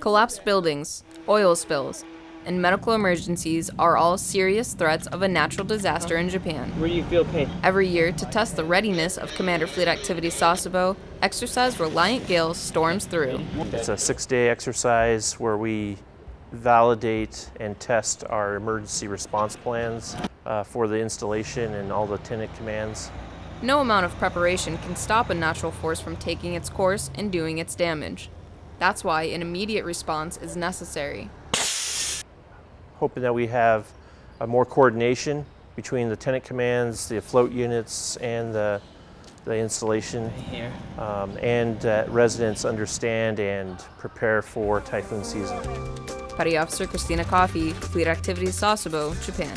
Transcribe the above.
Collapsed buildings, oil spills, and medical emergencies are all serious threats of a natural disaster in Japan. Where do you feel pain? Every year, to test the readiness of Commander Fleet Activity Sasebo, exercise Reliant Gale storms through. It's a six-day exercise where we validate and test our emergency response plans uh, for the installation and all the tenant commands. No amount of preparation can stop a natural force from taking its course and doing its damage. That's why an immediate response is necessary. Hoping that we have uh, more coordination between the tenant commands, the float units, and the, the installation, Here. um, and that residents understand and prepare for typhoon season. Petty Officer Christina Coffey, Fleet Activities Sasebo, Japan.